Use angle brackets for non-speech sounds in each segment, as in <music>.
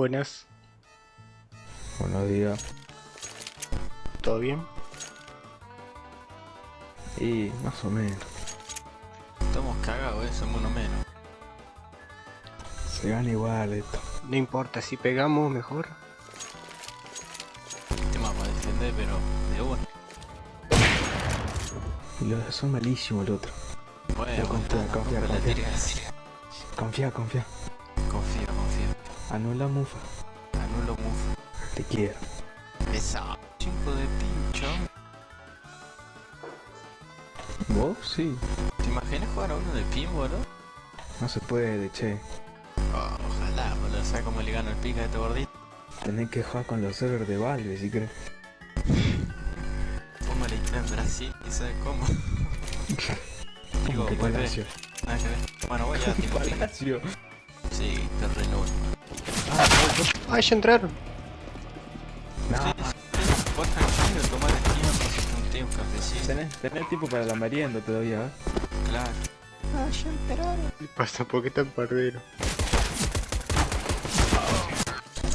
Buenas, Buenos días. ¿todo bien? Y más o menos. Estamos cagados, eh, somos uno menos. Se gana igual esto. No importa, si pegamos mejor. Tema para defender, pero de uno. Los dos son malísimos el otro. Bueno, confía, confía, confía. Confía, confía. Anula mufa. Anulo move. Te quiero. Esa. Cinco de pincho. ¿Vos? Sí. ¿Te imaginas jugar a uno de pin, boludo? No se puede, che. Oh, ojalá, boludo. ¿Sabes cómo le gano el pica a este gordito? Tenés que jugar con los servers de Valve, si crees. La isla en Brasil y sabes cómo. <laughs> Digo, que. Palacio. Nada que ver. Bueno, voy a. Palacio. Sí, terreno. ¡Ay, ya entraron! No, Vos tranquilo, tomá el un cafecito. tenés, tenés tiempo para la merienda todavía, ¿eh? Claro. ¿Qué pasa? ¿Por qué tan pardero?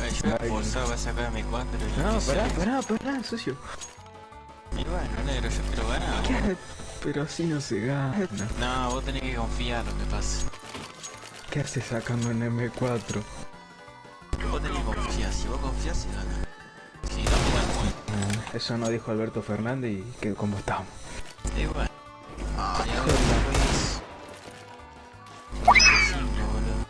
Ay, yo voy a Ay, forzar, voy a sacar mi 4 y No, pará, pará, pará, socio. Y bueno, negro, yo quiero ganar. ¿Qué? Pero así no se gana. No, vos tenés que confiar lo que pasa. ¿Qué haces sacando en M4? Confías se gana. Si no, bueno. Ah, Eso no dijo Alberto Fernández y que como estamos. Y bueno. Ay, ahora pues. 95, boludo.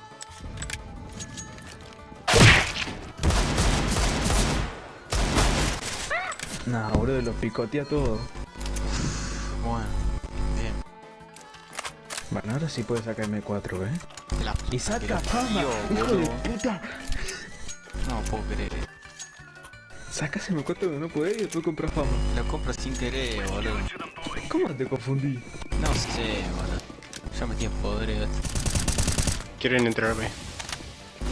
Nah, boludo, los picotea todo. Bueno, bien. Bueno, ahora sí puede sacar M4, ¿eh? La Y saca lo fama, hijo de puta. No puedo creer. Sacas M4 donde no podés y después compras fama. Lo compro sin querer, boludo. ¿Cómo te confundí? No sé, boludo. Ya me tienes podrido. ¿Quieren entrarme?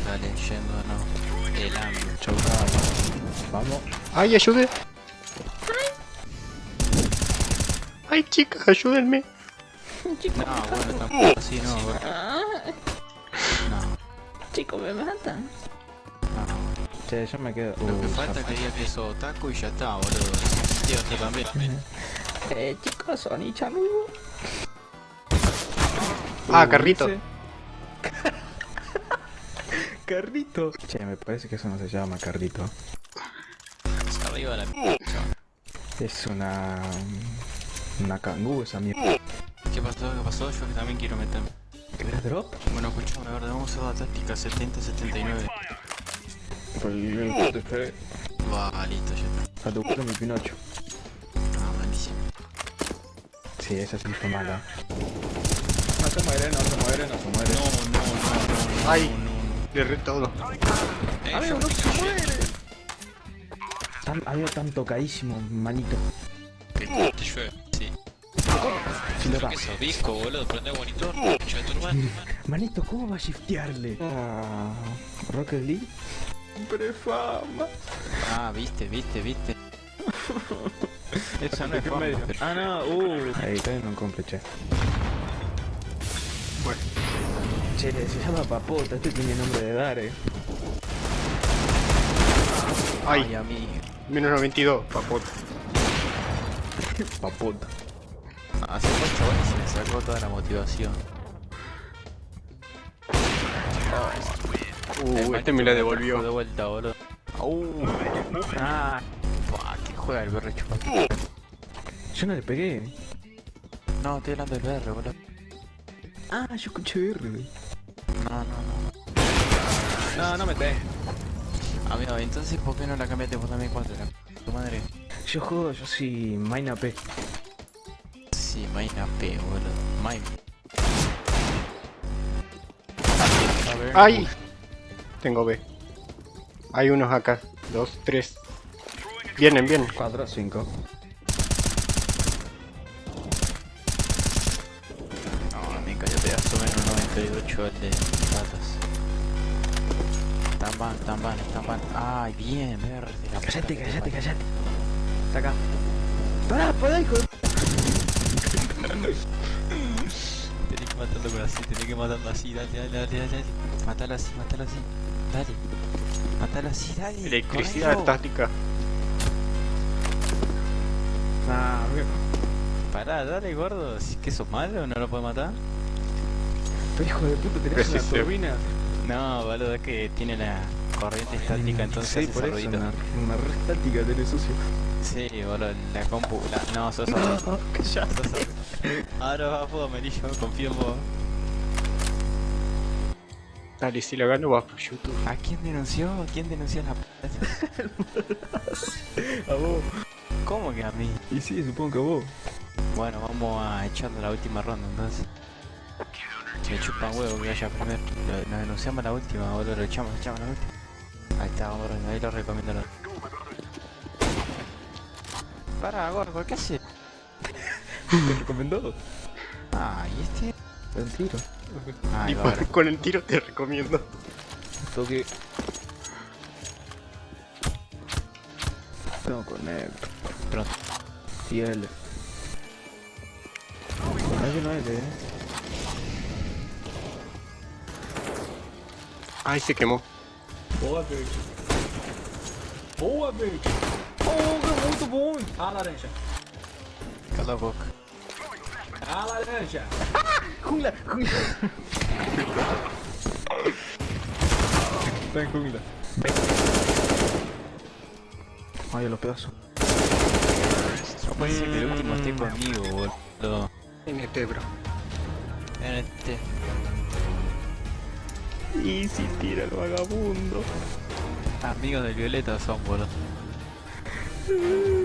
Dale, yendo, no. El hambre. Chau, Vamos. ¡Ay, ayude! ¡Ay, chicas, ayúdenme! No, bueno, tampoco así, no, boludo. No, Chicos, me matan. Che, yo me quedo. Lo que falta es que diga que sos otaku y ya está, boludo. Tío, tú también. <laughs> Eh, chicos, Sony Chamu. ¡Ah, carrito! carrito. <laughs> Che, me parece que eso no se llama carrito. Arriba la p***. <laughs> Es una. Una cangú esa mierda. ¿Qué pasó? ¿Qué pasó? Yo que también quiero meterme. ¿Querés drop? Bueno, escuchame, a ver, vamos a hacer la táctica 70-79. Por el te esperé. Va, listo, ya está. A tu culo mi Pinocho. Ah, malísimo. Sí, esa sí fue mala. No se muere, no se muere, no se muere. No, no, no, no. Ay. no, no. Le todo. Amigo, no se muere. Tan, había tan tocadísimo, manito. Que te llueve. Sí. Si lo ¿Pero da. qué sos, disco, boludo? Prende el <laughs> hermano. Manito, ¿cómo va a shiftearle? Ah, Rocket League. Prefama. Ah, viste, viste, viste. <laughs> Eso no es fama, pero... Ah, no, uh. Ahí también no compre, che. Bueno. Che, se llama Papota, este tiene nombre de dar, eh. Ay, ¡Ay! amigo. Menos 92, papota. Papota. Hace dos chavales se me sacó toda la motivación. Uh, este me la De devolvió. vuelta, boludo. Uh, Ah, ¿qué juega el BR chupa? yo no le pegué. No, estoy hablando del BR, boludo. Ah, yo escuché R. No, no, no. No, no me te. Amigo, entonces ¿por qué no la cambiaste por la M4? La tu madre. Yo juego, yo soy Maina P. Sí, Maina P, boludo. Main. A ver. ¡Ay! Tengo B. Hay unos acá. Dos, tres. Vienen, vienen. 4, 5. No, me cayó pedazo menos 98 el de patas. Están van, están van, están van. Ay, bien, verde. Cállate, te cállate, cállate. Está acá. Pará, pará, hijo. de- Tenés que matarlo con así, tenés que matarlo así, dale, dale, dale. dale. Matalo así, matalo así. Dale. Matalo así, dale. Electricidad correlo. estática. Ah. Pará, dale, gordo. Si que sos malo, no lo puedes matar. Pero hijo de puta, tenés una turbina. No, boludo, es que tiene la corriente estática, entonces Sí, por eso, una, una re estática tenés sucio. Sí, boludo, la compu. La... No, sos horrible. <laughs> Ahora vas vos, Amarillo, confío en vos. Dale, si lo gano vas por YouTube. ¿A quién denunció? ¿Quién denunció la <laughs> p? A vos. ¿Cómo que a mí? Y sí, supongo que a vos. Bueno, vamos a echarle la última ronda entonces. Me chupan huevo que vaya primero. Lo- Nos denunciamos la última, boludo, lo echamos, lo echamos la última. Ahí está, boludo, ahí lo recomiendo. Lo... Para, gordo, ¿qué hace? ¿Te <laughs> recomendó? Ah, ¿y este? El tiro. Ah, y ahora. con el tiro te recomiendo. Toque. No conecto. Pronto. Y L. Hay uno L, eh. Ay, se quemó. Boa, bitch. Boa, bitch. Oh, que muito bom. A laranja. Cala a boca. A laranja. Jungla, jungla. Ven, jungla. Ay, a los pedazos. No puede ser que el último esté conmigo, boludo. NT, bro. En este. Y si tira el vagabundo. Amigos del Violeta son, boludo. <laughs>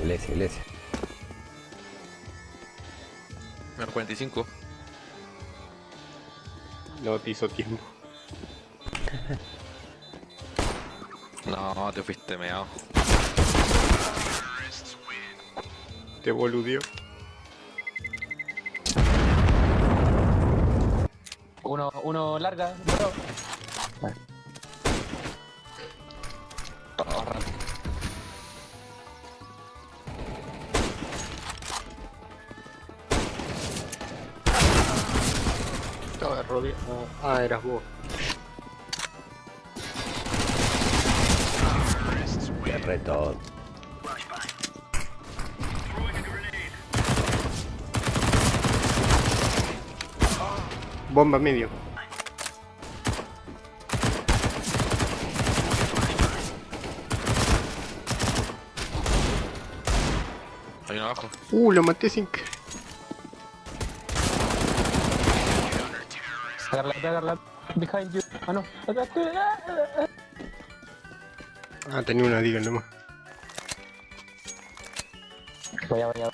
Iglesia, iglesia. Menos 45. no te hizo tiempo. <laughs> No, te fuiste meado. Te boludeó. Uno, uno larga, bro. Estaba rodeado. Ah, eras vos. Qué reto. Bomba medio. Hay uno abajo. Uh, lo maté sin que. Agarra, agarra. Behind you. Ah, no. Ah, tenía una diga nomás. Vaya, vaya.